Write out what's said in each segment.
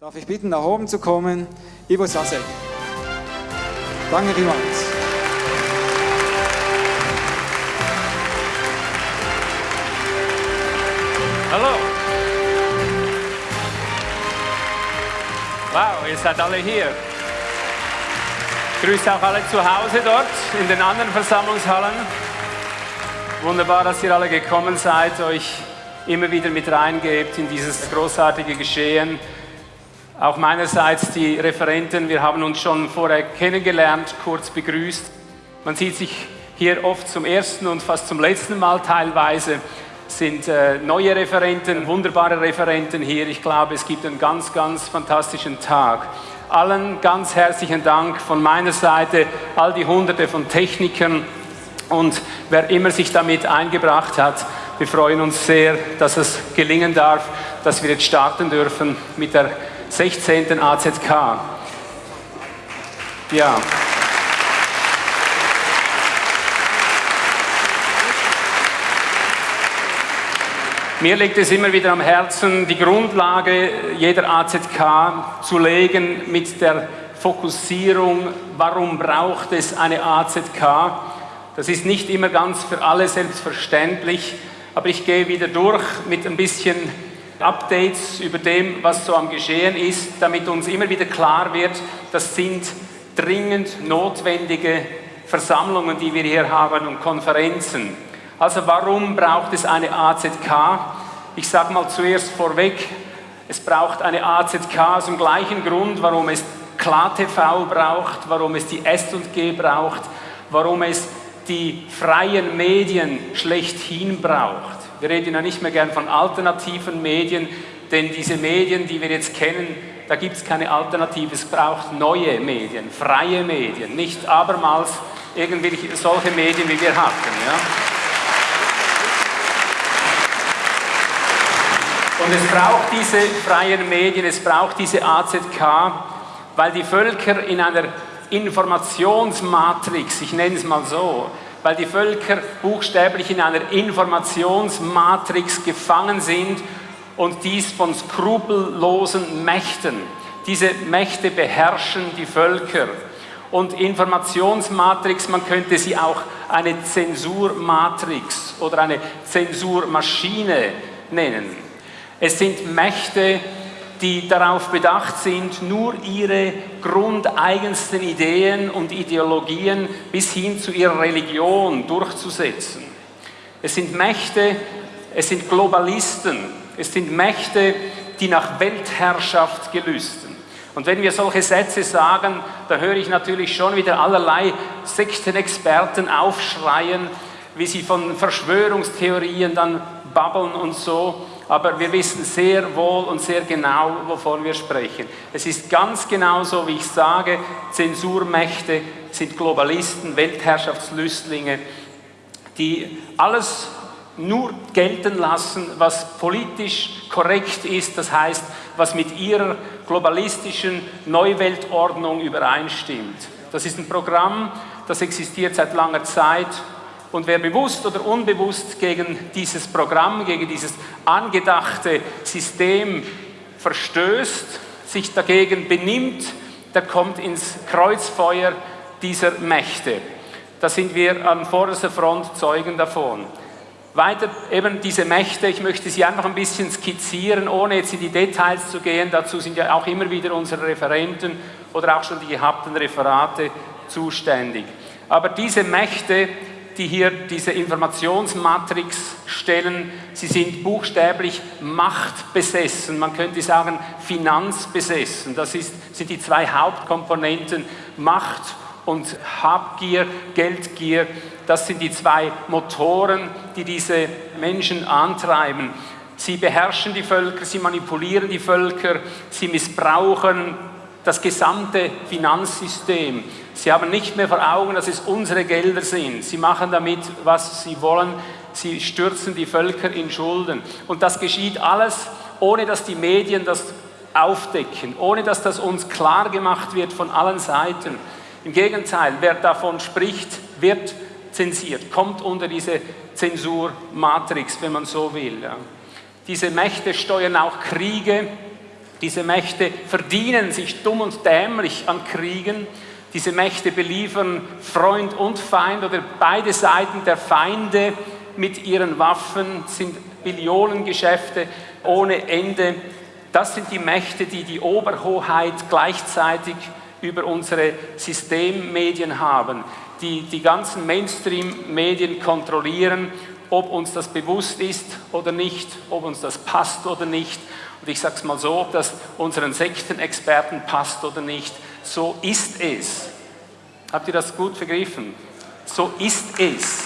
Darf ich bitten, nach oben zu kommen? Ivo Sasek. Danke vielmals. Hallo. Wow, ihr seid alle hier. Grüße auch alle zu Hause dort in den anderen Versammlungshallen. Wunderbar, dass ihr alle gekommen seid, euch immer wieder mit reingebt in dieses großartige Geschehen. Auch meinerseits die Referenten, wir haben uns schon vorher kennengelernt, kurz begrüßt. Man sieht sich hier oft zum ersten und fast zum letzten Mal teilweise sind äh, neue Referenten, wunderbare Referenten hier. Ich glaube, es gibt einen ganz, ganz fantastischen Tag. Allen ganz herzlichen Dank von meiner Seite, all die Hunderte von Technikern und wer immer sich damit eingebracht hat. Wir freuen uns sehr, dass es gelingen darf, dass wir jetzt starten dürfen mit der 16. AZK. Ja. Mir liegt es immer wieder am Herzen, die Grundlage jeder AZK zu legen mit der Fokussierung, warum braucht es eine AZK. Das ist nicht immer ganz für alle selbstverständlich, aber ich gehe wieder durch mit ein bisschen Updates über dem, was so am Geschehen ist, damit uns immer wieder klar wird, das sind dringend notwendige Versammlungen, die wir hier haben und Konferenzen. Also warum braucht es eine AZK? Ich sage mal zuerst vorweg, es braucht eine AZK aus dem gleichen Grund, warum es KlaTV braucht, warum es die S&G braucht, warum es die freien Medien schlechthin braucht. Wir reden ja nicht mehr gern von alternativen Medien, denn diese Medien, die wir jetzt kennen, da gibt es keine Alternative. Es braucht neue Medien, freie Medien, nicht abermals irgendwelche solche Medien, wie wir hatten. Ja? Und es braucht diese freien Medien, es braucht diese AZK, weil die Völker in einer Informationsmatrix, ich nenne es mal so, weil die Völker buchstäblich in einer Informationsmatrix gefangen sind und dies von skrupellosen Mächten. Diese Mächte beherrschen die Völker. Und Informationsmatrix, man könnte sie auch eine Zensurmatrix oder eine Zensurmaschine nennen. Es sind Mächte, die darauf bedacht sind, nur ihre grundeigensten Ideen und Ideologien bis hin zu ihrer Religion durchzusetzen. Es sind Mächte, es sind Globalisten, es sind Mächte, die nach Weltherrschaft gelüsten. Und wenn wir solche Sätze sagen, da höre ich natürlich schon wieder allerlei Sektenexperten aufschreien, wie sie von Verschwörungstheorien dann babbeln und so aber wir wissen sehr wohl und sehr genau, wovon wir sprechen. Es ist ganz genau so, wie ich sage, Zensurmächte sind Globalisten, Weltherrschaftslüstlinge, die alles nur gelten lassen, was politisch korrekt ist, das heißt, was mit ihrer globalistischen Neuweltordnung übereinstimmt. Das ist ein Programm, das existiert seit langer Zeit und wer bewusst oder unbewusst gegen dieses Programm, gegen dieses angedachte System verstößt, sich dagegen benimmt, der kommt ins Kreuzfeuer dieser Mächte. Da sind wir an vorderster Front Zeugen davon. Weiter eben diese Mächte, ich möchte sie einfach ein bisschen skizzieren, ohne jetzt in die Details zu gehen. Dazu sind ja auch immer wieder unsere Referenten oder auch schon die gehabten Referate zuständig. Aber diese Mächte die hier diese Informationsmatrix stellen, sie sind buchstäblich machtbesessen, man könnte sagen finanzbesessen. Das ist, sind die zwei Hauptkomponenten, Macht und Habgier, Geldgier. Das sind die zwei Motoren, die diese Menschen antreiben. Sie beherrschen die Völker, sie manipulieren die Völker, sie missbrauchen das gesamte Finanzsystem. Sie haben nicht mehr vor Augen, dass es unsere Gelder sind. Sie machen damit, was sie wollen. Sie stürzen die Völker in Schulden. Und das geschieht alles, ohne dass die Medien das aufdecken, ohne dass das uns klar gemacht wird von allen Seiten. Im Gegenteil, wer davon spricht, wird zensiert, kommt unter diese Zensurmatrix, wenn man so will. Diese Mächte steuern auch Kriege, Diese Mächte verdienen sich dumm und dämlich an Kriegen. Diese Mächte beliefern Freund und Feind oder beide Seiten der Feinde mit ihren Waffen, sind Billionengeschäfte ohne Ende. Das sind die Mächte, die die Oberhoheit gleichzeitig über unsere Systemmedien haben, die die ganzen Mainstream-Medien kontrollieren, ob uns das bewusst ist oder nicht, ob uns das passt oder nicht. Und ich sage es mal so, ob das unseren Sektenexperten passt oder nicht. So ist es. Habt ihr das gut vergriffen? So ist es.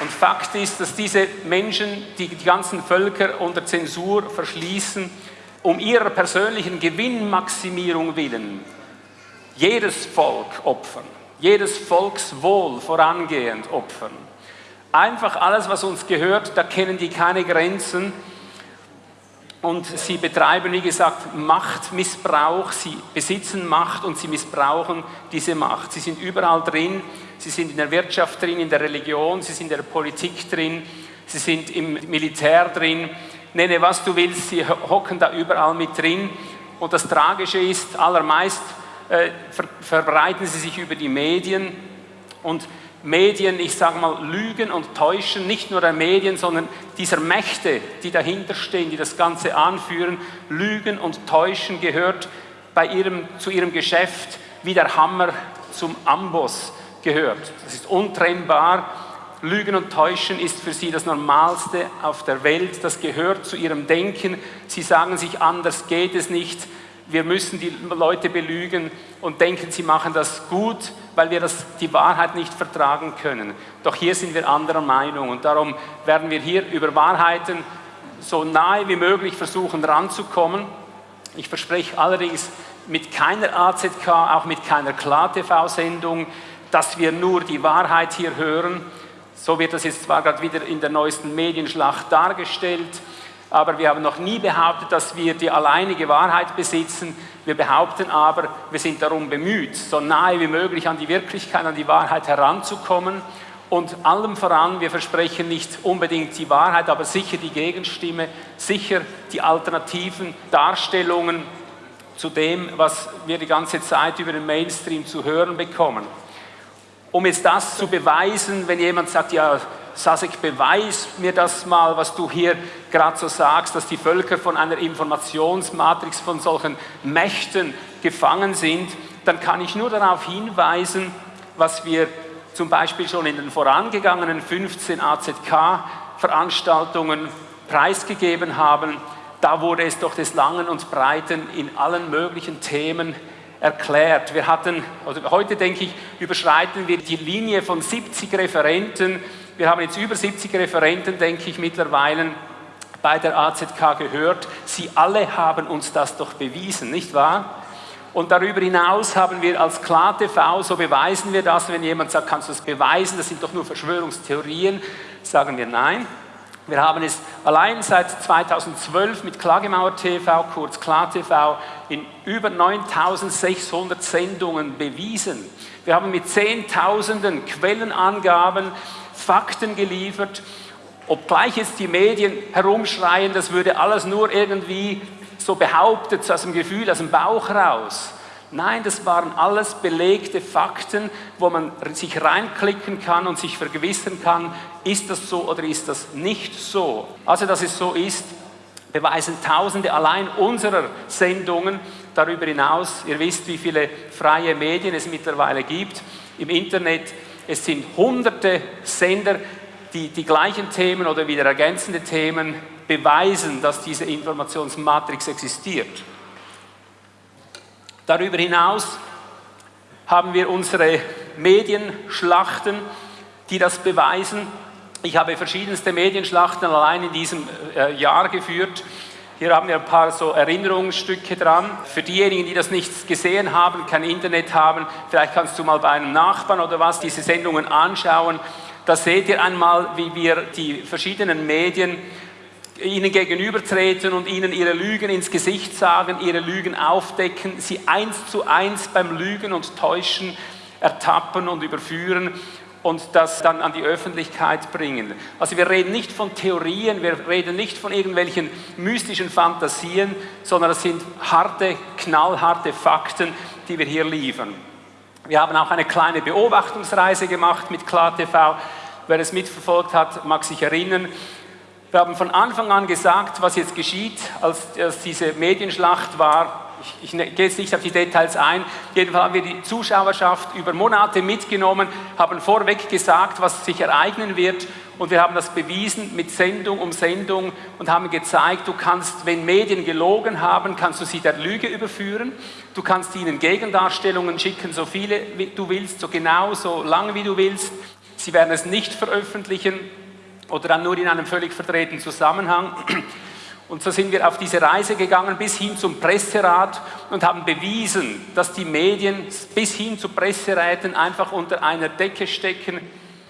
Und Fakt ist, dass diese Menschen, die die ganzen Völker unter Zensur verschließen, um ihrer persönlichen Gewinnmaximierung willen, jedes Volk opfern, jedes Volkswohl vorangehend opfern. Einfach alles, was uns gehört, da kennen die keine Grenzen. Und sie betreiben, wie gesagt, Machtmissbrauch. Sie besitzen Macht und sie missbrauchen diese Macht. Sie sind überall drin. Sie sind in der Wirtschaft drin, in der Religion, sie sind in der Politik drin, sie sind im Militär drin. Nenne, was du willst, sie hocken da überall mit drin. Und das Tragische ist, allermeist äh, ver verbreiten sie sich über die Medien. Und Medien, ich sage mal, lügen und täuschen, nicht nur der Medien, sondern dieser Mächte, die dahinter stehen, die das Ganze anführen, lügen und täuschen gehört bei ihrem, zu ihrem Geschäft wie der Hammer zum Amboss gehört. Das ist untrennbar. Lügen und Täuschen ist für sie das Normalste auf der Welt. Das gehört zu ihrem Denken. Sie sagen sich, anders geht es nicht. Wir müssen die Leute belügen und denken, sie machen das gut, weil wir das, die Wahrheit nicht vertragen können. Doch hier sind wir anderer Meinung und darum werden wir hier über Wahrheiten so nahe wie möglich versuchen ranzukommen. Ich verspreche allerdings mit keiner AZK, auch mit keiner Klar-TV-Sendung, dass wir nur die Wahrheit hier hören. So wird das jetzt zwar gerade wieder in der neuesten Medienschlacht dargestellt, aber wir haben noch nie behauptet, dass wir die alleinige Wahrheit besitzen. Wir behaupten aber, wir sind darum bemüht, so nahe wie möglich an die Wirklichkeit, an die Wahrheit heranzukommen. Und allem voran, wir versprechen nicht unbedingt die Wahrheit, aber sicher die Gegenstimme, sicher die alternativen Darstellungen zu dem, was wir die ganze Zeit über den Mainstream zu hören bekommen um jetzt das zu beweisen, wenn jemand sagt, ja, Sasek, beweis mir das mal, was du hier gerade so sagst, dass die Völker von einer Informationsmatrix von solchen Mächten gefangen sind, dann kann ich nur darauf hinweisen, was wir zum Beispiel schon in den vorangegangenen 15 AZK-Veranstaltungen preisgegeben haben. Da wurde es doch des Langen und Breiten in allen möglichen Themen erklärt. Wir hatten, also heute denke ich, überschreiten wir die Linie von 70 Referenten. Wir haben jetzt über 70 Referenten, denke ich, mittlerweile bei der AZK gehört. Sie alle haben uns das doch bewiesen, nicht wahr? Und darüber hinaus haben wir als KlarTV, so beweisen wir das, wenn jemand sagt, kannst du das beweisen, das sind doch nur Verschwörungstheorien, sagen wir nein. Wir haben es allein seit 2012 mit Klagemauer TV, kurz KlarTV, in über 9600 Sendungen bewiesen. Wir haben mit Zehntausenden Quellenangaben Fakten geliefert, obgleich jetzt die Medien herumschreien, das würde alles nur irgendwie so behauptet, aus dem Gefühl, aus dem Bauch raus. Nein, das waren alles belegte Fakten, wo man sich reinklicken kann und sich vergewissern kann, ist das so oder ist das nicht so. Also, dass es so ist, beweisen Tausende allein unserer Sendungen. Darüber hinaus, ihr wisst, wie viele freie Medien es mittlerweile gibt im Internet. Es sind hunderte Sender, die die gleichen Themen oder wieder ergänzende Themen beweisen, dass diese Informationsmatrix existiert. Darüber hinaus haben wir unsere Medienschlachten, die das beweisen. Ich habe verschiedenste Medienschlachten allein in diesem äh, Jahr geführt. Hier haben wir ein paar so Erinnerungsstücke dran. Für diejenigen, die das nicht gesehen haben, kein Internet haben, vielleicht kannst du mal bei einem Nachbarn oder was diese Sendungen anschauen. Da seht ihr einmal, wie wir die verschiedenen Medien ihnen gegenübertreten und ihnen ihre Lügen ins Gesicht sagen, ihre Lügen aufdecken, sie eins zu eins beim Lügen und Täuschen ertappen und überführen und das dann an die Öffentlichkeit bringen. Also wir reden nicht von Theorien, wir reden nicht von irgendwelchen mystischen Fantasien, sondern es sind harte, knallharte Fakten, die wir hier liefern. Wir haben auch eine kleine Beobachtungsreise gemacht mit KlarTV. Wer es mitverfolgt hat, mag sich erinnern. Wir haben von Anfang an gesagt, was jetzt geschieht, als, als diese Medienschlacht war, ich, ich, gehe jetzt nicht auf die Details ein, jedenfalls haben wir die Zuschauerschaft über Monate mitgenommen, haben vorweg gesagt, was sich ereignen wird. Und wir haben das bewiesen mit Sendung um Sendung und haben gezeigt, du kannst, wenn Medien gelogen haben, kannst du sie der Lüge überführen, du kannst ihnen Gegendarstellungen schicken, so viele wie du willst, so genau, so lange wie du willst, sie werden es nicht veröffentlichen oder dann nur in einem völlig verdrehten Zusammenhang. Und so sind wir auf diese Reise gegangen bis hin zum Presserat und haben bewiesen, dass die Medien bis hin zu Presseräten einfach unter einer Decke stecken,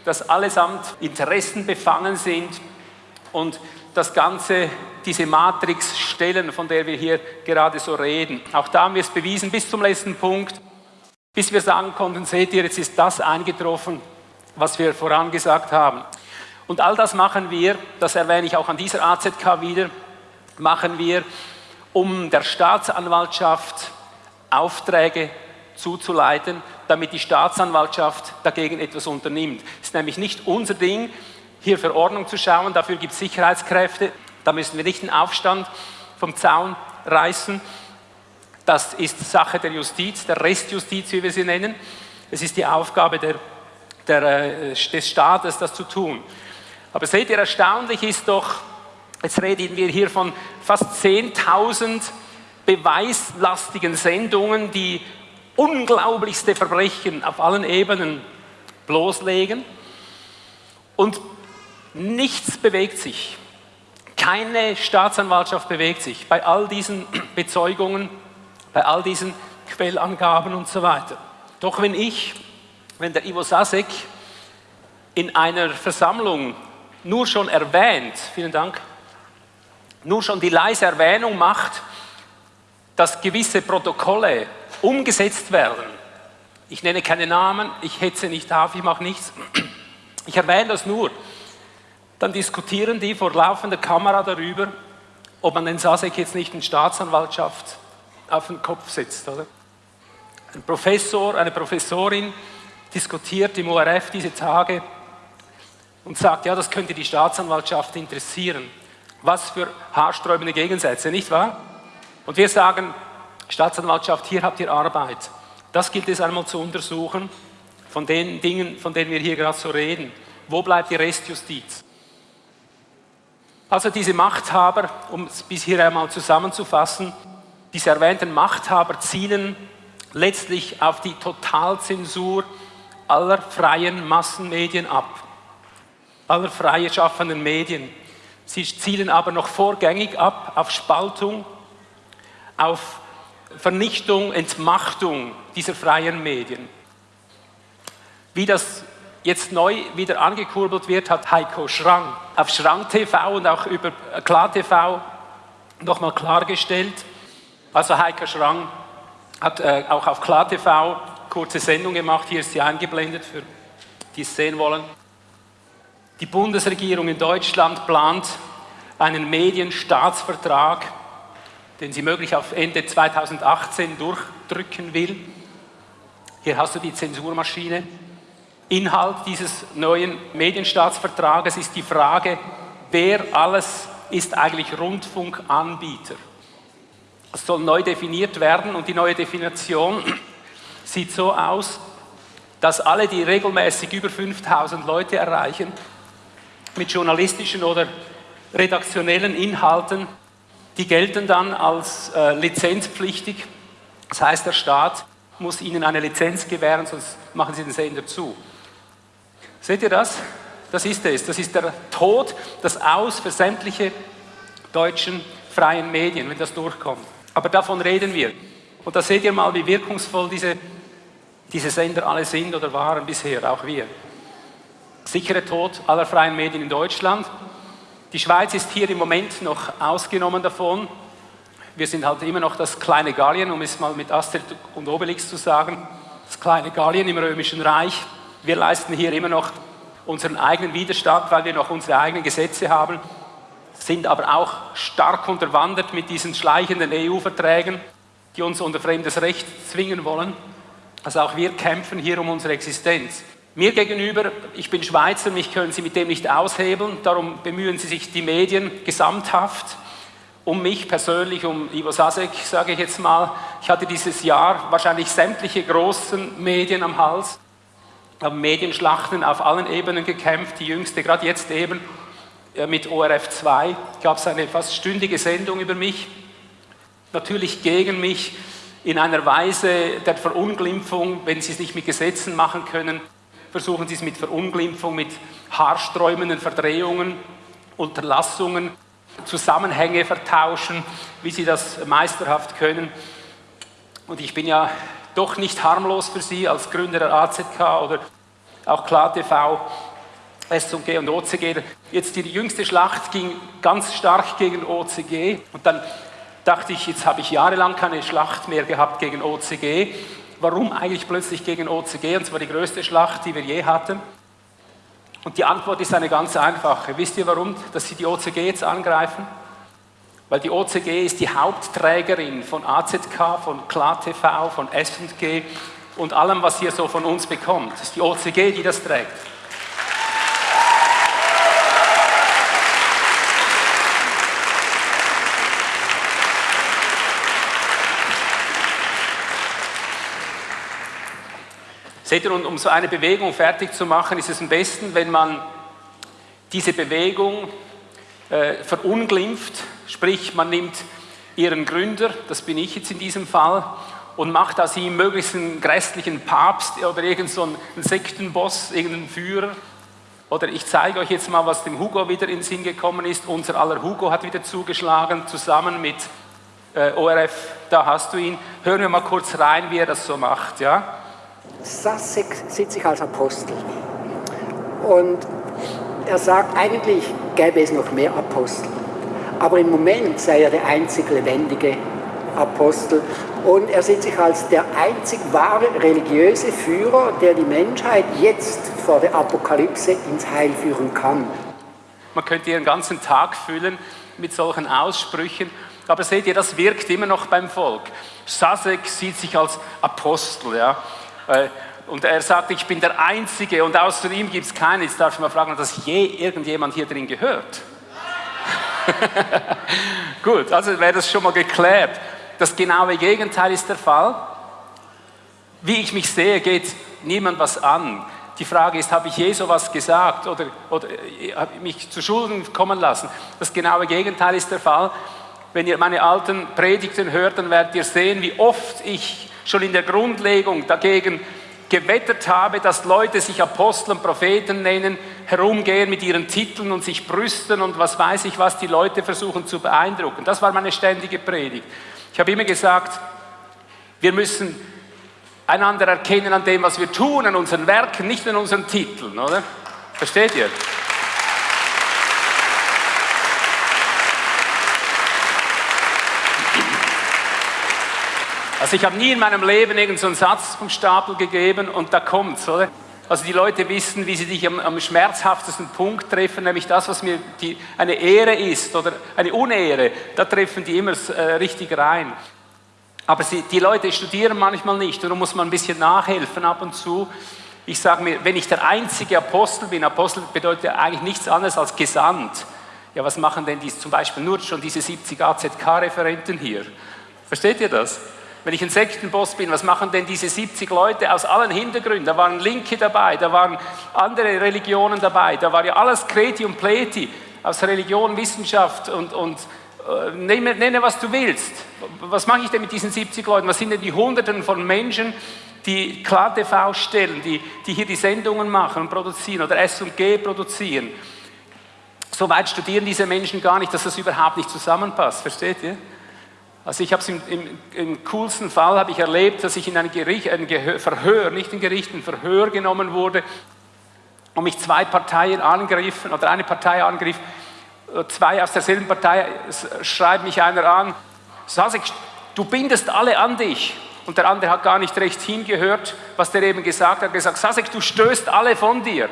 dass allesamt Interessen befangen sind und das Ganze, diese Matrix stellen, von der wir hier gerade so reden. Auch da haben wir es bewiesen bis zum letzten Punkt, bis wir sagen konnten, seht ihr, jetzt ist das eingetroffen, was wir vorangesagt haben. Und all das machen wir, das erwähne ich auch an dieser AZK wieder, machen wir, um der Staatsanwaltschaft Aufträge zuzuleiten, damit die Staatsanwaltschaft dagegen etwas unternimmt. Es ist nämlich nicht unser Ding, hier für Ordnung zu schauen, dafür gibt es Sicherheitskräfte, da müssen wir nicht den Aufstand vom Zaun reißen. Das ist Sache der Justiz, der Restjustiz, wie wir sie nennen. Es ist die Aufgabe der, der, äh, des Staates, das zu tun. Aber seht ihr, erstaunlich ist doch, Jetzt reden wir hier von fast 10.000 beweislastigen Sendungen, die unglaublichste Verbrechen auf allen Ebenen bloßlegen. Und nichts bewegt sich. Keine Staatsanwaltschaft bewegt sich bei all diesen Bezeugungen, bei all diesen Quellangaben und so weiter. Doch wenn ich, wenn der Ivo Sasek in einer Versammlung nur schon erwähnt, vielen Dank, nur schon die leise Erwähnung macht, dass gewisse Protokolle umgesetzt werden. Ich nenne keine Namen, ich hetze nicht auf, ich mache nichts. Ich erwähne das nur. Dann diskutieren die vor laufender Kamera darüber, ob man den Sasek jetzt nicht in Staatsanwaltschaft auf den Kopf setzt. Oder? Ein Professor, eine Professorin diskutiert im ORF diese Tage und sagt, ja, das könnte die Staatsanwaltschaft interessieren. Was für haarsträubende Gegensätze, nicht wahr? Und wir sagen, Staatsanwaltschaft, hier habt ihr Arbeit. Das gilt es einmal zu untersuchen, von den Dingen, von denen wir hier gerade so reden. Wo bleibt die Restjustiz? Also diese Machthaber, um es bis hier einmal zusammenzufassen, diese erwähnten Machthaber zielen letztlich auf die Totalzensur aller freien Massenmedien ab, aller freie schaffenden Medien. Sie zielen aber noch vorgängig ab auf Spaltung, auf Vernichtung, Entmachtung dieser freien Medien. Wie das jetzt neu wieder angekurbelt wird, hat Heiko Schrang auf Schrang TV und auch über Klar TV nochmal klargestellt. Also Heiko Schrang hat äh, auch auf Klar TV kurze Sendung gemacht, hier ist sie eingeblendet, für die es sehen wollen. Die Bundesregierung in Deutschland plant einen Medienstaatsvertrag, den sie möglich auf Ende 2018 durchdrücken will. Hier hast du die Zensurmaschine. Inhalt dieses neuen Medienstaatsvertrages ist die Frage, wer alles ist eigentlich Rundfunkanbieter. Das soll neu definiert werden und die neue Definition sieht so aus, dass alle, die regelmäßig über 5000 Leute erreichen, mit journalistischen oder redaktionellen Inhalten, die gelten dann als äh, lizenzpflichtig. Das heißt, der Staat muss ihnen eine Lizenz gewähren, sonst machen sie den Sender zu. Seht ihr das? Das ist es. Das ist der Tod, das Aus für sämtliche deutschen freien Medien, wenn das durchkommt. Aber davon reden wir. Und da seht ihr mal, wie wirkungsvoll diese, diese Sender alle sind oder waren bisher, auch wir sichere Tod aller freien Medien in Deutschland. Die Schweiz ist hier im Moment noch ausgenommen davon. Wir sind halt immer noch das kleine Gallien, um es mal mit Astrid und Obelix zu sagen, das kleine Gallien im Römischen Reich. Wir leisten hier immer noch unseren eigenen Widerstand, weil wir noch unsere eigenen Gesetze haben, sind aber auch stark unterwandert mit diesen schleichenden EU-Verträgen, die uns unter fremdes Recht zwingen wollen. Also auch wir kämpfen hier um unsere Existenz. Mir gegenüber, ich bin Schweizer, mich können Sie mit dem nicht aushebeln, darum bemühen Sie sich die Medien gesamthaft. Um mich persönlich, um Ivo Sasek, sage ich jetzt mal. Ich hatte dieses Jahr wahrscheinlich sämtliche großen Medien am Hals, haben Medienschlachten auf allen Ebenen gekämpft, die jüngste gerade jetzt eben äh, mit ORF 2 gab es eine fast stündige Sendung über mich, natürlich gegen mich in einer Weise der Verunglimpfung, wenn Sie es nicht mit Gesetzen machen können, versuchen Sie es mit Verunglimpfung, mit haarsträubenden Verdrehungen, Unterlassungen, Zusammenhänge vertauschen, wie Sie das meisterhaft können. Und ich bin ja doch nicht harmlos für Sie als Gründer der AZK oder auch KlarTV, S&G und OCG. Jetzt die jüngste Schlacht ging ganz stark gegen OCG und dann dachte ich, jetzt habe ich jahrelang keine Schlacht mehr gehabt gegen OCG. Warum eigentlich plötzlich gegen OCG? Und zwar die größte Schlacht, die wir je hatten. Und die Antwort ist eine ganz einfache. Wisst ihr warum, dass sie die OCG jetzt angreifen? Weil die OCG ist die Hauptträgerin von AZK, von KlarTV, von S&G und allem, was ihr so von uns bekommt. Es ist die OCG, die das trägt. Seht ihr, um so eine Bewegung fertig zu machen, ist es am besten, wenn man diese Bewegung äh, verunglimpft, sprich man nimmt ihren Gründer, das bin ich jetzt in diesem Fall, und macht aus ihm möglichst einen grässlichen Papst oder irgendeinen so Sektenboss, irgendeinen Führer. Oder ich zeige euch jetzt mal, was dem Hugo wieder in den Sinn gekommen ist. Unser aller Hugo hat wieder zugeschlagen, zusammen mit äh, ORF, da hast du ihn. Hören wir mal kurz rein, wie er das so macht. Ja? Sussex sieht sich als Apostel. Und er sagt, eigentlich gäbe es noch mehr Apostel. Aber im Moment sei er der einzig lebendige Apostel. Und er sieht sich als der einzig wahre religiöse Führer, der die Menschheit jetzt vor der Apokalypse ins Heil führen kann. Man könnte ihren ganzen Tag füllen mit solchen Aussprüchen. Aber seht ihr, das wirkt immer noch beim Volk. Sasek sieht sich als Apostel. Ja. Und er sagt, ich bin der Einzige und außer ihm gibt es keinen. Jetzt darf ich mal fragen, hat das je irgendjemand hier drin gehört? Gut, also wäre das schon mal geklärt. Das genaue Gegenteil ist der Fall. Wie ich mich sehe, geht niemand was an. Die Frage ist, habe ich je sowas gesagt oder, oder äh, habe ich mich zu Schulden kommen lassen? Das genaue Gegenteil ist der Fall. Wenn ihr meine alten Predigten hört, dann werdet ihr sehen, wie oft ich schon in der Grundlegung dagegen gewettert habe, dass Leute sich Apostel und Propheten nennen, herumgehen mit ihren Titeln und sich brüsten und was weiß ich was, die Leute versuchen zu beeindrucken. Das war meine ständige Predigt. Ich habe immer gesagt, wir müssen einander erkennen an dem, was wir tun, an unseren Werken, nicht an unseren Titeln, oder? Versteht ihr? Also ich habe nie in meinem Leben irgendeinen so Satz vom Stapel gegeben und da kommt's, oder? Also die Leute wissen, wie sie dich am, am schmerzhaftesten Punkt treffen, nämlich das, was mir die, eine Ehre ist oder eine Unehre, da treffen die immer äh, richtig rein. Aber sie, die Leute studieren manchmal nicht und da muss man ein bisschen nachhelfen ab und zu. Ich sage mir, wenn ich der einzige Apostel bin, Apostel bedeutet eigentlich nichts anderes als gesandt. Ja, was machen denn die, zum Beispiel nur schon diese 70 AZK-Referenten hier? Versteht ihr das? Wenn ich ein Sektenboss bin, was machen denn diese 70 Leute aus allen Hintergründen? Da waren Linke dabei, da waren andere Religionen dabei, da war ja alles Kreti und Pleti aus Religion, Wissenschaft und, und äh, nenne, nenne, was du willst. Was mache ich denn mit diesen 70 Leuten? Was sind denn die Hunderten von Menschen, die Klar TV stellen, die, die hier die Sendungen machen und produzieren oder S&G produzieren? So weit studieren diese Menschen gar nicht, dass das überhaupt nicht zusammenpasst, versteht ihr? Also ich habe es im, im, im, coolsten Fall ich erlebt, dass ich in ein, Gericht, ein Gehör, Verhör, nicht ein Gericht, ein Verhör genommen wurde und mich zwei Parteien angriffen oder eine Partei angriff, zwei aus derselben Partei schreibt mich einer an, Sasek, du bindest alle an dich Und der andere hat gar nicht recht hingehört, was der eben gesagt hat. Er hat gesagt, Sasek, du stößt alle von dir.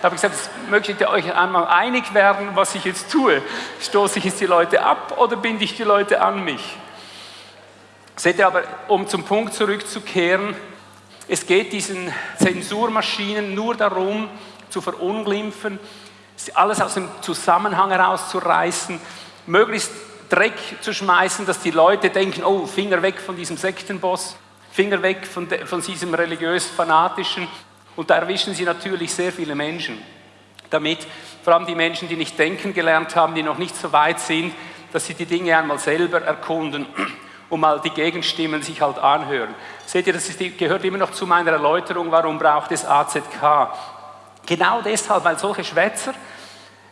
Da habe ich gesagt, möchtet ihr euch einmal einig werden, was ich jetzt tue? Stoße ich jetzt die Leute ab oder binde ich die Leute an mich? Seht ihr aber, um zum Punkt zurückzukehren, es geht diesen Zensurmaschinen nur darum, zu verunglimpfen, alles aus dem Zusammenhang herauszureißen, möglichst Dreck zu schmeißen, dass die Leute denken, oh, Finger weg von diesem Sektenboss, Finger weg von, de, von diesem religiös-fanatischen. Und da erwischen sie natürlich sehr viele Menschen. Damit, vor allem die Menschen, die nicht denken gelernt haben, die noch nicht so weit sind, dass sie die Dinge einmal selber erkunden und mal die Gegenstimmen sich halt anhören. Seht ihr, das ist, gehört immer noch zu meiner Erläuterung, warum braucht es AZK. Genau deshalb, weil solche Schwätzer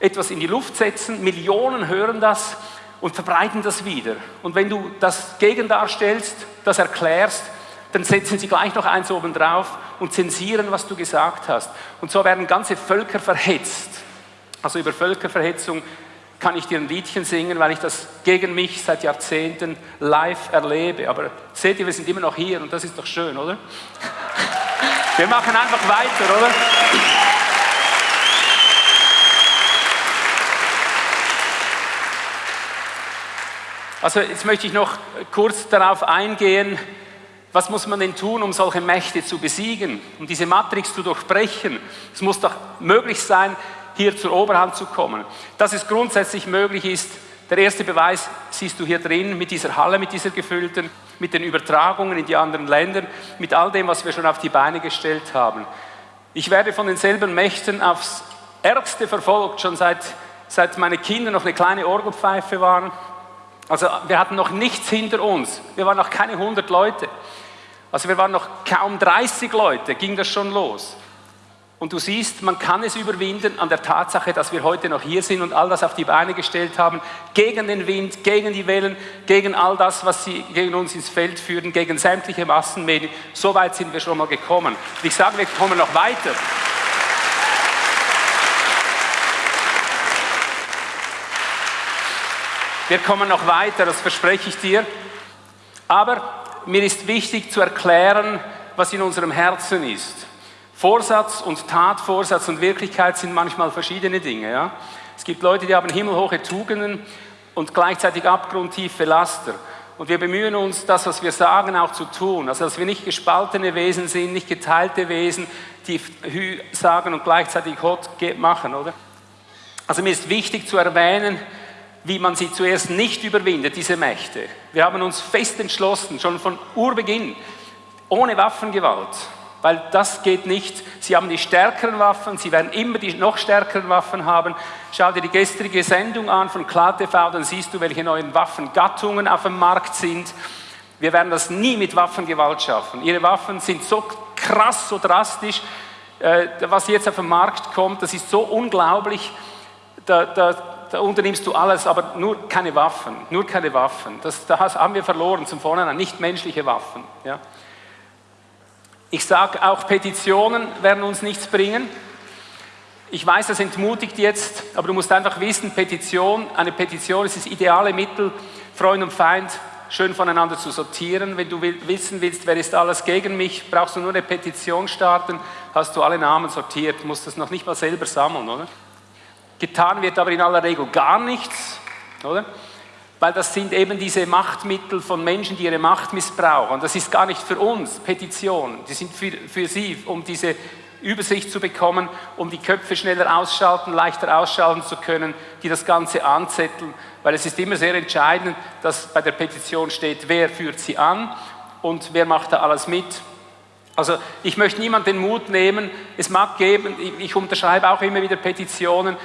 etwas in die Luft setzen, Millionen hören das und verbreiten das wieder. Und wenn du das Gegendarstellst, das erklärst, dann setzen sie gleich noch eins oben drauf und zensieren, was du gesagt hast. Und so werden ganze Völker verhetzt. Also über Völkerverhetzung kann ich dir ein Liedchen singen, weil ich das gegen mich seit Jahrzehnten live erlebe. Aber seht ihr, wir sind immer noch hier und das ist doch schön, oder? Wir machen einfach weiter, oder? Also jetzt möchte ich noch kurz darauf eingehen, was muss man denn tun, um solche Mächte zu besiegen, um diese Matrix zu durchbrechen? Es muss doch möglich sein, hier zur Oberhand zu kommen. Dass es grundsätzlich möglich ist, der erste Beweis siehst du hier drin mit dieser Halle, mit dieser gefüllten, mit den Übertragungen in die anderen Länder, mit all dem, was wir schon auf die Beine gestellt haben. Ich werde von denselben Mächten aufs Ärgste verfolgt, schon seit, seit meine Kinder noch eine kleine Orgelpfeife waren also wir hatten noch nichts hinter uns. Wir waren noch keine 100 Leute. Also wir waren noch kaum 30 Leute, ging das schon los. Und du siehst, man kann es überwinden an der Tatsache, dass wir heute noch hier sind und all das auf die Beine gestellt haben, gegen den Wind, gegen die Wellen, gegen all das, was sie gegen uns ins Feld führen, gegen sämtliche Massenmedien. So weit sind wir schon mal gekommen. Und ich sage, wir kommen noch weiter. Wir kommen noch weiter, das verspreche ich dir. Aber mir ist wichtig zu erklären, was in unserem Herzen ist. Vorsatz und Tatvorsatz und Wirklichkeit sind manchmal verschiedene Dinge. Ja? Es gibt Leute, die haben himmelhohe Tugenden und gleichzeitig abgrundtiefe Laster. Und wir bemühen uns, das, was wir sagen, auch zu tun. Also, dass wir nicht gespaltene Wesen sind, nicht geteilte Wesen, die Hü sagen und gleichzeitig Hot machen, oder? Also, mir ist wichtig zu erwähnen, wie man sie zuerst nicht überwindet, diese Mächte. Wir haben uns fest entschlossen, schon von Urbeginn, ohne Waffengewalt, weil das geht nicht. Sie haben die stärkeren Waffen, sie werden immer die noch stärkeren Waffen haben. Schau dir die gestrige Sendung an von KlaTV, dann siehst du, welche neuen Waffengattungen auf dem Markt sind. Wir werden das nie mit Waffengewalt schaffen. Ihre Waffen sind so krass, so drastisch. Äh, was jetzt auf den Markt kommt, das ist so unglaublich. Da, da da unternimmst du alles, aber nur keine Waffen, nur keine Waffen. Das, da haben wir verloren zum Vornherein, nicht menschliche Waffen. Ja. Ich sage auch, Petitionen werden uns nichts bringen. Ich weiß, das entmutigt jetzt, aber du musst einfach wissen, Petition, eine Petition ist das ideale Mittel, Freund und Feind schön voneinander zu sortieren. Wenn du wissen willst, wer ist alles gegen mich, brauchst du nur eine Petition starten, hast du alle Namen sortiert, musst das noch nicht mal selber sammeln, oder? Getan wird aber in aller Regel gar nichts, oder? Weil das sind eben diese Machtmittel von Menschen, die ihre Macht missbrauchen. Das ist gar nicht für uns Petitionen, die sind für, für sie, um diese Übersicht zu bekommen, um die Köpfe schneller ausschalten, leichter ausschalten zu können, die das Ganze anzetteln. Weil es ist immer sehr entscheidend, dass bei der Petition steht, wer führt sie an und wer macht da alles mit. Also ich möchte niemand den Mut nehmen, es mag geben, ich unterschreibe auch immer wieder Petitionen,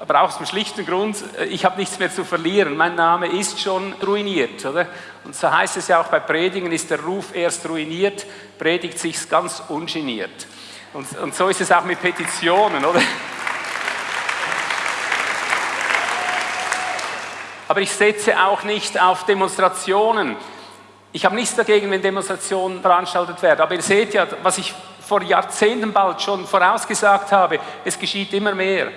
aber auch aus dem schlichten Grund, äh, ich habe nichts mehr zu verlieren, mein Name ist schon ruiniert. Oder? Und so heißt es ja auch bei Predigen, ist der Ruf erst ruiniert, predigt sich ganz ungeniert. Und, und so ist es auch mit Petitionen, oder? Aber ich setze auch nicht auf Demonstrationen. Ich habe nichts dagegen, wenn Demonstrationen veranstaltet werden, aber ihr seht ja, was ich vor Jahrzehnten bald schon vorausgesagt habe, es geschieht immer mehr.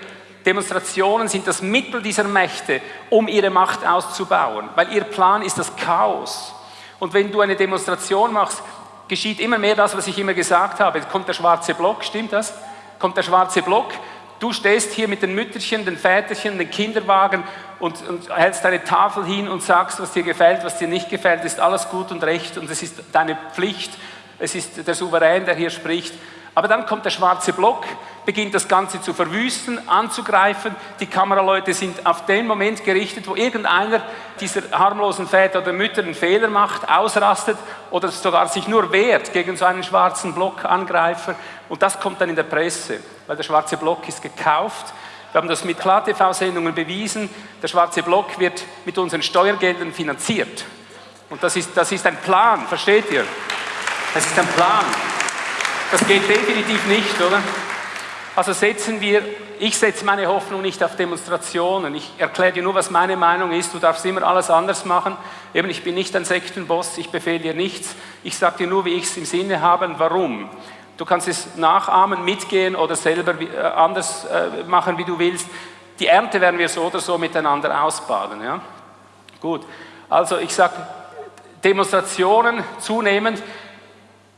Demonstrationen sind das Mittel dieser Mächte, um ihre Macht auszubauen, weil ihr Plan ist das Chaos. Und wenn du eine Demonstration machst, geschieht immer mehr das, was ich immer gesagt habe. Jetzt kommt der schwarze Block, stimmt das? Kommt der schwarze Block, du stehst hier mit den Mütterchen, den Väterchen, den Kinderwagen und, und hältst deine Tafel hin und sagst, was dir gefällt, was dir nicht gefällt, ist alles gut und recht und es ist deine Pflicht, es ist der Souverän, der hier spricht. Aber dann kommt der schwarze Block, beginnt das Ganze zu verwüsten, anzugreifen. Die Kameraleute sind auf den Moment gerichtet, wo irgendeiner dieser harmlosen Väter oder Mütter einen Fehler macht, ausrastet oder sogar sich nur wehrt gegen so einen schwarzen Blockangreifer. Und das kommt dann in der Presse, weil der schwarze Block ist gekauft. Wir haben das mit KlarTV-Sendungen bewiesen. Der schwarze Block wird mit unseren Steuergeldern finanziert. Und das ist, das ist ein Plan, versteht ihr? Das ist ein Plan. Das geht definitiv nicht, oder? Also setzen wir, ich setze meine Hoffnung nicht auf Demonstrationen. Ich erkläre dir nur, was meine Meinung ist. Du darfst immer alles anders machen. Eben, ich bin nicht ein Sektenboss, ich befehle dir nichts. Ich sage dir nur, wie ich es im Sinne habe und warum. Du kannst es nachahmen, mitgehen oder selber äh, anders äh, machen, wie du willst. Die Ernte werden wir so oder so miteinander ausbaden. Ja? Gut, also ich sage, Demonstrationen zunehmend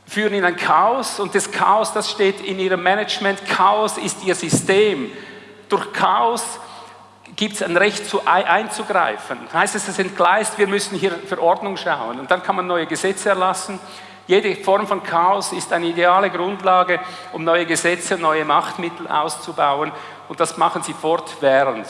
führen in ein Chaos und das Chaos, das steht in ihrem Management. Chaos ist ihr System. Durch Chaos gibt es ein Recht zu, einzugreifen. Heißt es, es entgleist, wir müssen hier für Ordnung schauen und dann kann man neue Gesetze erlassen. Jede Form von Chaos ist eine ideale Grundlage, um neue Gesetze, neue Machtmittel auszubauen und das machen sie fortwährend.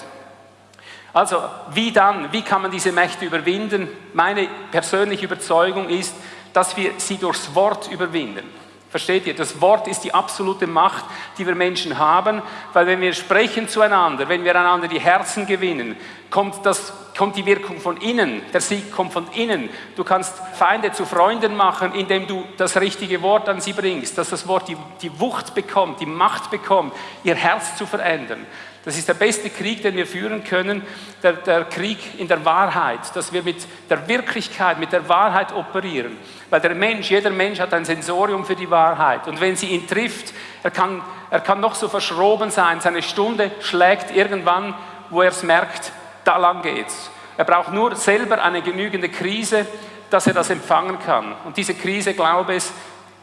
Also, wie dann? Wie kann man diese Mächte überwinden? Meine persönliche Überzeugung ist, dass wir sie durchs Wort überwinden. Versteht ihr? Das Wort ist die absolute Macht, die wir Menschen haben, weil wenn wir sprechen zueinander, wenn wir einander die Herzen gewinnen, kommt, das, kommt die Wirkung von innen, der Sieg kommt von innen. Du kannst Feinde zu Freunden machen, indem du das richtige Wort an sie bringst, dass das Wort die, die Wucht bekommt, die Macht bekommt, ihr Herz zu verändern. Das ist der beste Krieg, den wir führen können, der, der, Krieg in der Wahrheit, dass wir mit der Wirklichkeit, mit der Wahrheit operieren. Weil der Mensch, jeder Mensch hat ein Sensorium für die Wahrheit. Und wenn sie ihn trifft, er kann, er kann noch so verschroben sein, seine Stunde schlägt irgendwann, wo er es merkt, da lang geht's. Er braucht nur selber eine genügende Krise, dass er das empfangen kann. Und diese Krise, glaube ich,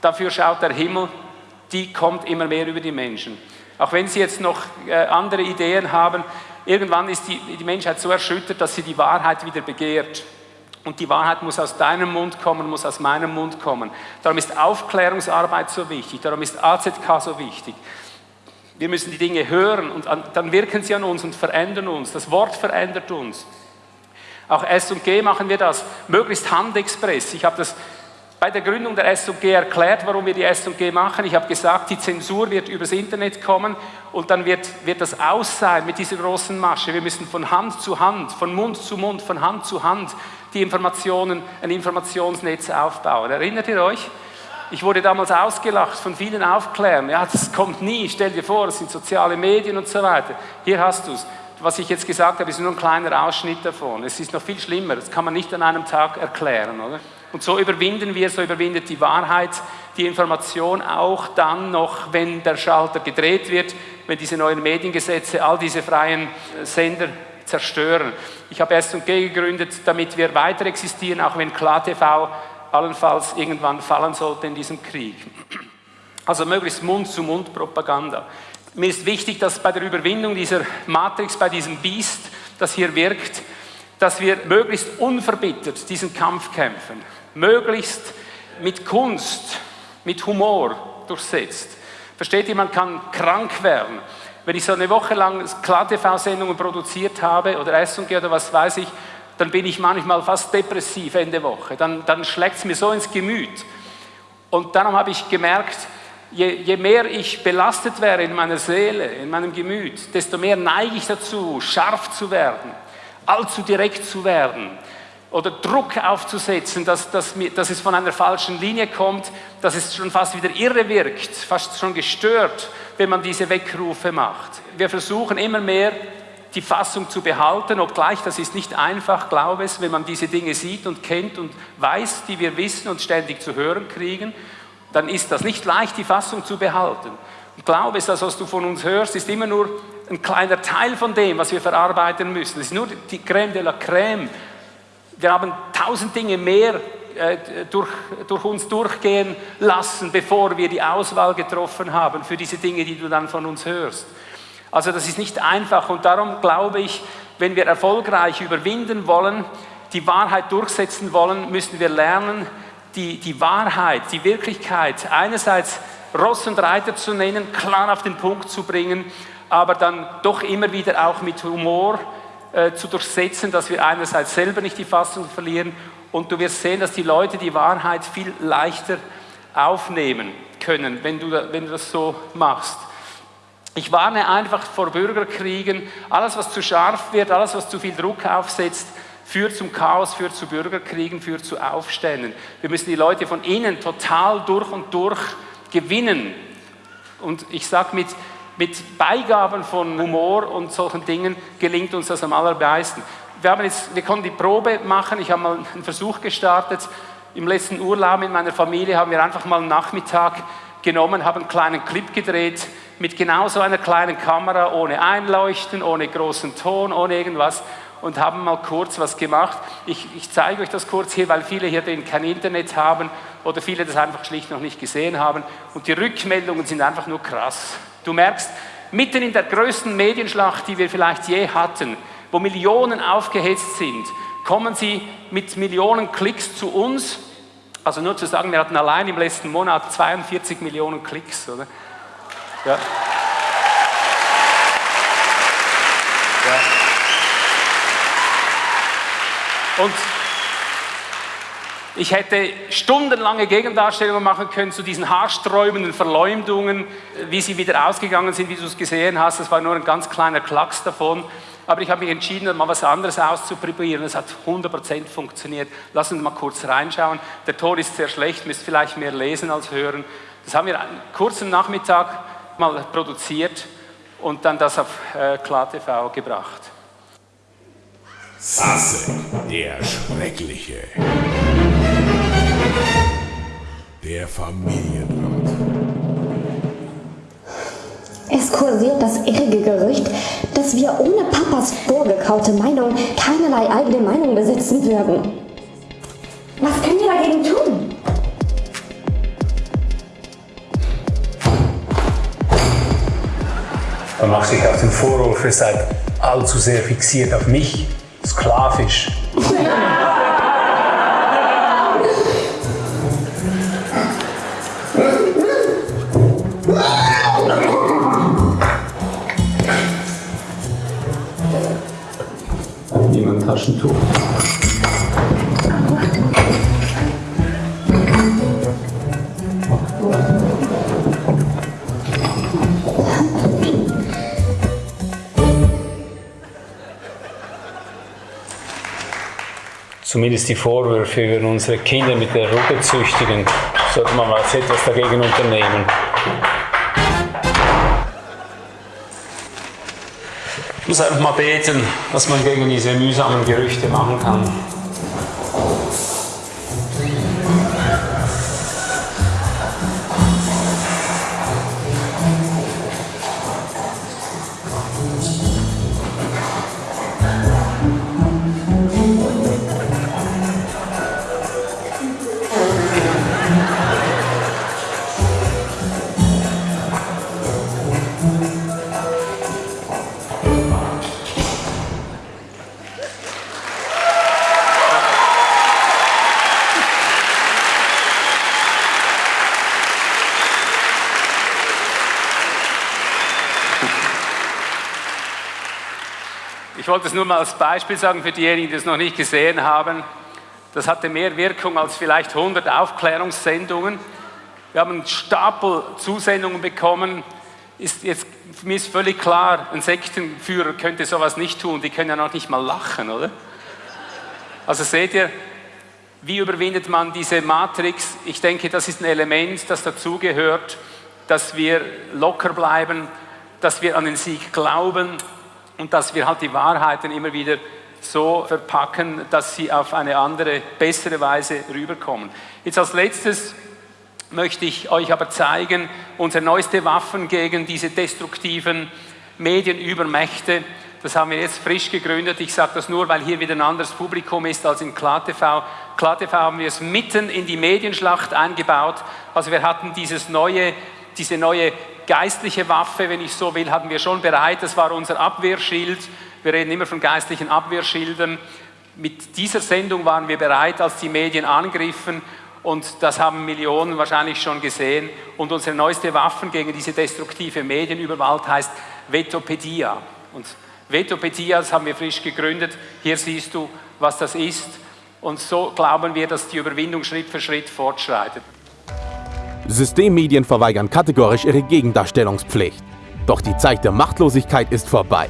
dafür schaut der Himmel, die kommt immer mehr über die Menschen. Auch wenn sie jetzt noch äh, andere Ideen haben, irgendwann ist die, die Menschheit so erschüttert, dass sie die Wahrheit wieder begehrt. Und die Wahrheit muss aus deinem Mund kommen, muss aus meinem Mund kommen. Darum ist Aufklärungsarbeit so wichtig, darum ist AZK so wichtig. Wir müssen die Dinge hören und an, dann wirken sie an uns und verändern uns. Das Wort verändert uns. Auch S&G machen wir das, möglichst Handexpress. Ich habe das bei der Gründung der S&G erklärt, warum wir die S&G machen. Ich habe gesagt, die Zensur wird übers Internet kommen und dann wird, wird das aus sein mit dieser großen Masche. Wir müssen von Hand zu Hand, von Mund zu Mund, von Hand zu Hand die Informationen, ein Informationsnetz aufbauen. Erinnert ihr euch? Ich wurde damals ausgelacht von vielen Aufklärern. Ja, das kommt nie. Stell dir vor, es sind soziale Medien und so weiter. Hier hast du es. Was ich jetzt gesagt habe, ist nur ein kleiner Ausschnitt davon. Es ist noch viel schlimmer. Das kann man nicht an einem Tag erklären, oder? Und so überwinden wir, so überwindet die Wahrheit die Information auch dann noch, wenn der Schalter gedreht wird, wenn diese neuen Mediengesetze all diese freien Sender zerstören. Ich habe S&G gegründet, damit wir weiter existieren, auch wenn KlarTV allenfalls irgendwann fallen sollte in diesem Krieg. Also möglichst Mund-zu-Mund-Propaganda. Mir ist wichtig, dass bei der Überwindung dieser Matrix, bei diesem Biest, das hier wirkt, dass wir möglichst unverbittert diesen Kampf kämpfen möglichst mit Kunst, mit Humor durchsetzt. Versteht ihr, man kann krank werden. Wenn ich so eine Woche lang Klar-TV-Sendungen produziert habe oder S&G oder was weiß ich, dann bin ich manchmal fast depressiv Ende Woche. Dann, dann schlägt es mir so ins Gemüt. Und darum habe ich gemerkt, je, je mehr ich belastet wäre in meiner Seele, in meinem Gemüt, desto mehr neige ich dazu, scharf zu werden, allzu direkt zu werden, oder Druck aufzusetzen, dass, dass, dass es von einer falschen Linie kommt, dass es schon fast wieder irre wirkt, fast schon gestört, wenn man diese Weckrufe macht. Wir versuchen immer mehr die Fassung zu behalten, obgleich das ist nicht einfach, glaube ich, wenn man diese Dinge sieht und kennt und weiß, die wir wissen und ständig zu hören kriegen, dann ist das nicht leicht, die Fassung zu behalten. Und glaube es, das, was du von uns hörst, ist immer nur ein kleiner Teil von dem, was wir verarbeiten müssen. Es ist nur die Crème de la Crème wir haben tausend Dinge mehr äh, durch, durch uns durchgehen lassen, bevor wir die Auswahl getroffen haben für diese Dinge, die du dann von uns hörst. Also das ist nicht einfach und darum glaube ich, wenn wir erfolgreich überwinden wollen, die Wahrheit durchsetzen wollen, müssen wir lernen, die, die Wahrheit, die Wirklichkeit einerseits Ross und Reiter zu nennen, klar auf den Punkt zu bringen, aber dann doch immer wieder auch mit Humor äh, zu durchsetzen, dass wir einerseits selber nicht die Fassung verlieren und du wirst sehen, dass die Leute die Wahrheit viel leichter aufnehmen können, wenn du, wenn du das so machst. Ich warne einfach vor Bürgerkriegen. Alles, was zu scharf wird, alles, was zu viel Druck aufsetzt, führt zum Chaos, führt zu Bürgerkriegen, führt zu Aufständen. Wir müssen die Leute von innen total durch und durch gewinnen. Und ich sage, mit, mit Beigaben von Humor und solchen Dingen gelingt uns das am allermeisten. Wir, haben jetzt, wir konnten die Probe machen, ich habe mal einen Versuch gestartet. Im letzten Urlaub mit meiner Familie haben wir einfach mal einen Nachmittag genommen, haben einen kleinen Clip gedreht mit genau so einer kleinen Kamera, ohne Einleuchten, ohne großen Ton, ohne irgendwas und haben mal kurz was gemacht. Ich, ich zeige euch das kurz hier, weil viele hier kein Internet haben oder viele das einfach schlicht noch nicht gesehen haben. Und die Rückmeldungen sind einfach nur krass. Du merkst, mitten in der größten Medienschlacht, die wir vielleicht je hatten, wo Millionen aufgehetzt sind, kommen sie mit Millionen Klicks zu uns. Also nur zu sagen, wir hatten allein im letzten Monat 42 Millionen Klicks. Oder? Ja. Und ich hätte stundenlange Gegendarstellungen machen können zu diesen haarsträubenden Verleumdungen, wie sie wieder ausgegangen sind, wie du es gesehen hast. Das war nur ein ganz kleiner Klacks davon. Aber ich habe mich entschieden, mal was anderes auszuprobieren. Es hat 100% funktioniert. Lass uns mal kurz reinschauen. Der Ton ist sehr schlecht, müsst vielleicht mehr lesen als hören. Das haben wir einen kurzen Nachmittag mal produziert und dann das auf äh, KlarTV gebracht. Sasse, der Schreckliche. Der Familienrat. Es kursiert das irrige Gerücht, dass wir ohne Papas vorgekaute Meinung keinerlei eigene Meinung besitzen würden. Was können wir dagegen tun? Man macht sich auf den Vorwurf, ihr seid allzu sehr fixiert auf mich sklavisch. Niemand Taschentuch. Zumindest die Vorwürfe über unsere Kinder mit der Rute züchtigen, sollte man mal etwas dagegen unternehmen. Ich muss einfach mal beten, dass man gegen diese mühsamen Gerüchte machen kann. Wollte es nur mal als Beispiel sagen für diejenigen, die es noch nicht gesehen haben. Das hatte mehr Wirkung als vielleicht 100 Aufklärungssendungen. Wir haben einen Stapel Zusendungen bekommen. Ist jetzt, mich ist völlig klar, ein Sektenführer könnte sowas nicht tun. Die können ja noch nicht mal lachen, oder? Also seht ihr, wie überwindet man diese Matrix? Ich denke, das ist ein Element, das dazugehört, dass wir locker bleiben, dass wir an den Sieg glauben, und dass wir halt die Wahrheiten immer wieder so verpacken, dass sie auf eine andere, bessere Weise rüberkommen. Jetzt als letztes möchte ich euch aber zeigen, unsere neueste Waffen gegen diese destruktiven Medienübermächte. Das haben wir jetzt frisch gegründet. Ich sage das nur, weil hier wieder ein anderes Publikum ist als in KlarTV. KlaTV haben wir es mitten in die Medienschlacht eingebaut. Also wir hatten dieses neue, diese neue geistliche Waffe, wenn ich so will, hatten wir schon bereit. Das war unser Abwehrschild. Wir reden immer von geistlichen Abwehrschilden. Mit dieser Sendung waren wir bereit, als die Medien angriffen und das haben Millionen wahrscheinlich schon gesehen. Und unsere neueste Waffe gegen diese destruktive Medienüberwald heißt Vetopedia. Und Vetopedia, das haben wir frisch gegründet. Hier siehst du, was das ist. Und so glauben wir, dass die Überwindung Schritt für Schritt fortschreitet. Systemmedien verweigern kategorisch ihre Gegendarstellungspflicht. Doch die Zeit der Machtlosigkeit ist vorbei.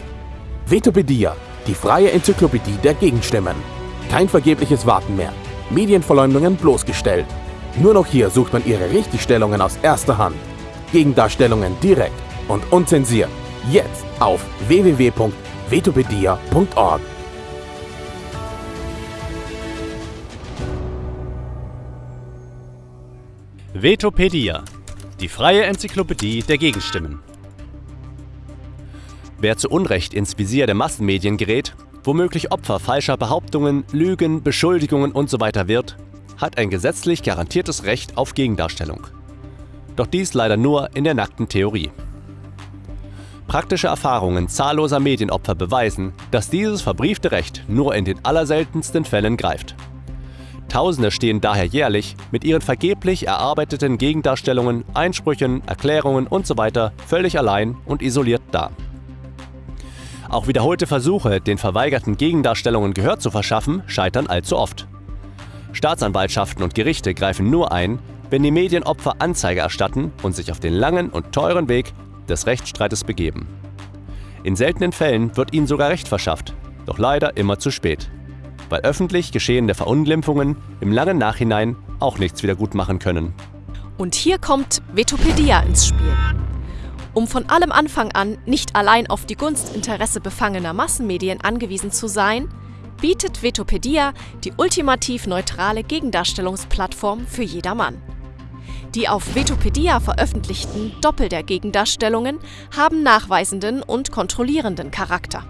Vetopedia, die freie Enzyklopädie der Gegenstimmen. Kein vergebliches Warten mehr. Medienverleumdungen bloßgestellt. Nur noch hier sucht man ihre Richtigstellungen aus erster Hand. Gegendarstellungen direkt und unzensiert. Jetzt auf www.vetopedia.org. Vetopedia, die freie Enzyklopädie der Gegenstimmen. Wer zu Unrecht ins Visier der Massenmedien gerät, womöglich Opfer falscher Behauptungen, Lügen, Beschuldigungen usw. So wird, hat ein gesetzlich garantiertes Recht auf Gegendarstellung. Doch dies leider nur in der nackten Theorie. Praktische Erfahrungen zahlloser Medienopfer beweisen, dass dieses verbriefte Recht nur in den allerseltensten Fällen greift. Tausende stehen daher jährlich mit ihren vergeblich erarbeiteten Gegendarstellungen, Einsprüchen, Erklärungen usw. Völlig allein und isoliert da. Auch wiederholte Versuche, den verweigerten Gegendarstellungen Gehör zu verschaffen, scheitern allzu oft. Staatsanwaltschaften und Gerichte greifen nur ein, wenn die Medienopfer Anzeige erstatten und sich auf den langen und teuren Weg des Rechtsstreites begeben. In seltenen Fällen wird ihnen sogar Recht verschafft, doch leider immer zu spät weil öffentlich geschehene Verunglimpfungen im langen Nachhinein auch nichts wieder gut machen können. Und hier kommt Vetopedia ins Spiel. Um von allem Anfang an nicht allein auf die Gunstinteresse befangener Massenmedien angewiesen zu sein, bietet Vetopedia die ultimativ neutrale Gegendarstellungsplattform für jedermann. Die auf Vetopedia veröffentlichten Doppel der Gegendarstellungen haben nachweisenden und kontrollierenden Charakter.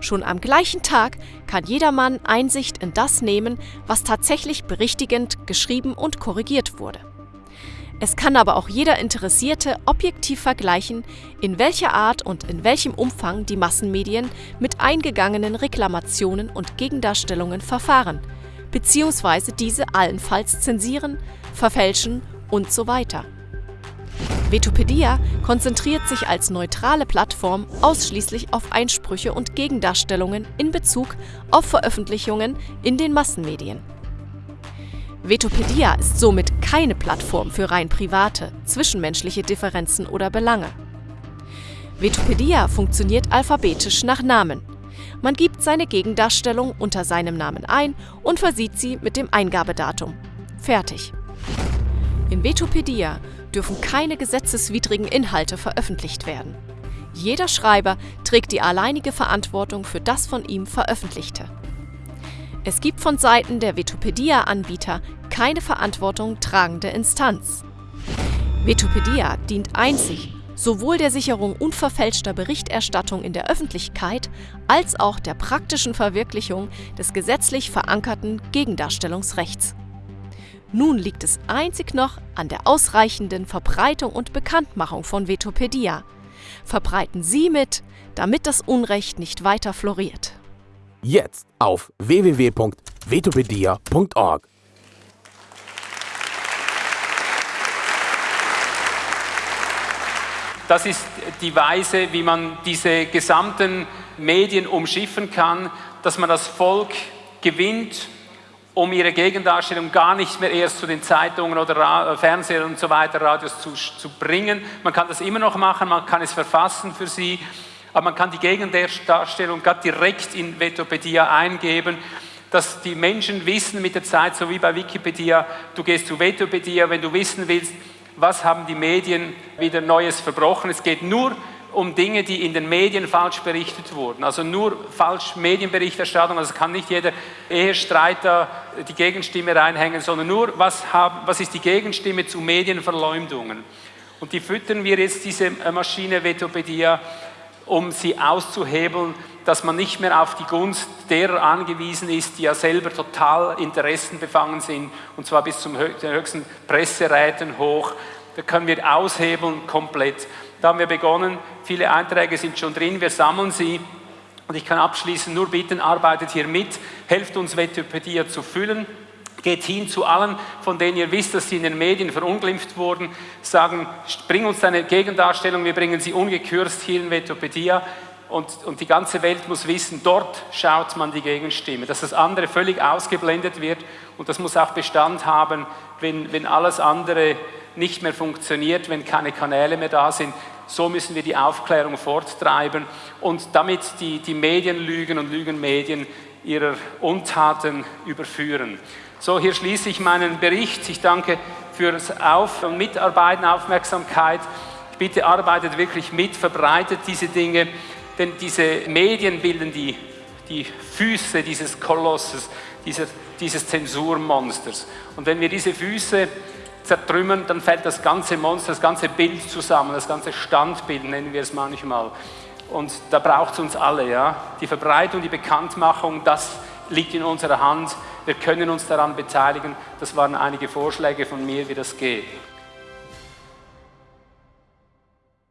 Schon am gleichen Tag kann jedermann Einsicht in das nehmen, was tatsächlich berichtigend geschrieben und korrigiert wurde. Es kann aber auch jeder Interessierte objektiv vergleichen, in welcher Art und in welchem Umfang die Massenmedien mit eingegangenen Reklamationen und Gegendarstellungen verfahren, beziehungsweise diese allenfalls zensieren, verfälschen und so weiter. Vetopedia konzentriert sich als neutrale Plattform ausschließlich auf Einsprüche und Gegendarstellungen in Bezug auf Veröffentlichungen in den Massenmedien. Vetopedia ist somit keine Plattform für rein private, zwischenmenschliche Differenzen oder Belange. Vetopedia funktioniert alphabetisch nach Namen. Man gibt seine Gegendarstellung unter seinem Namen ein und versieht sie mit dem Eingabedatum. Fertig. In Vetopedia dürfen keine gesetzeswidrigen Inhalte veröffentlicht werden. Jeder Schreiber trägt die alleinige Verantwortung für das von ihm Veröffentlichte. Es gibt von Seiten der Vetopedia-Anbieter keine Verantwortung tragende Instanz. Vetopedia dient einzig sowohl der Sicherung unverfälschter Berichterstattung in der Öffentlichkeit als auch der praktischen Verwirklichung des gesetzlich verankerten Gegendarstellungsrechts. Nun liegt es einzig noch an der ausreichenden Verbreitung und Bekanntmachung von Vetopedia. Verbreiten Sie mit, damit das Unrecht nicht weiter floriert. Jetzt auf www.vetopedia.org. Das ist die Weise, wie man diese gesamten Medien umschiffen kann, dass man das Volk gewinnt um ihre Gegendarstellung gar nicht mehr erst zu den Zeitungen oder Ra Fernsehern und so weiter, Radios zu, zu bringen. Man kann das immer noch machen, man kann es verfassen für sie, aber man kann die Gegendarstellung gerade direkt in Vetopedia eingeben, dass die Menschen wissen mit der Zeit, so wie bei Wikipedia, du gehst zu Vetopedia, wenn du wissen willst, was haben die Medien wieder Neues verbrochen. Es geht nur um Dinge, die in den Medien falsch berichtet wurden. Also nur falsch Medienberichterstattung, also kann nicht jeder Ehestreiter die Gegenstimme reinhängen, sondern nur, was, haben, was ist die Gegenstimme zu Medienverleumdungen. Und die füttern wir jetzt, diese Maschine Vetopedia, um sie auszuhebeln, dass man nicht mehr auf die Gunst derer angewiesen ist, die ja selber total interessenbefangen sind, und zwar bis zum höchsten Presseräten hoch. Da können wir aushebeln komplett. Da haben wir begonnen, viele Einträge sind schon drin, wir sammeln sie. Und ich kann abschließend nur bitten, arbeitet hier mit, helft uns Wikipedia zu füllen. Geht hin zu allen, von denen ihr wisst, dass sie in den Medien verunglimpft wurden, sagen, bring uns deine Gegendarstellung, wir bringen sie ungekürzt hier in Wikipedia. Und, und, die ganze Welt muss wissen, dort schaut man die Gegenstimme, dass das andere völlig ausgeblendet wird und das muss auch Bestand haben, wenn, wenn alles andere nicht mehr funktioniert, wenn keine Kanäle mehr da sind. So müssen wir die Aufklärung forttreiben und damit die, die Medienlügen und Lügenmedien ihrer Untaten überführen. So, hier schließe ich meinen Bericht. Ich danke fürs Auf- und Mitarbeiten, Aufmerksamkeit. Ich bitte, arbeitet wirklich mit, verbreitet diese Dinge, denn diese Medien bilden die, die Füße dieses Kolosses, dieses, dieses Zensurmonsters. Und wenn wir diese Füße zertrümmern, dann fällt das ganze Monster, das ganze Bild zusammen, das ganze Standbild nennen wir es manchmal. Und da braucht es uns alle. Ja? Die Verbreitung, die Bekanntmachung, das liegt in unserer Hand. Wir können uns daran beteiligen. Das waren einige Vorschläge von mir, wie das geht.